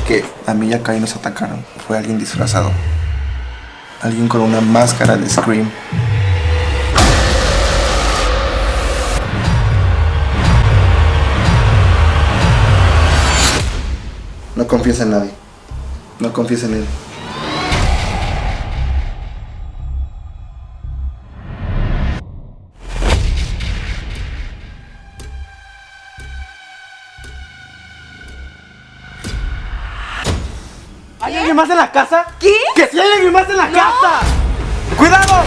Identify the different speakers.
Speaker 1: que a mí y a Kai nos atacaron fue alguien disfrazado. Alguien con una máscara de Scream. No confíes en nadie. No confíes en él.
Speaker 2: ¿Hay alguien más en la casa?
Speaker 3: ¿Qué?
Speaker 2: ¡Que si hay alguien más en la casa! ¡Cuidado!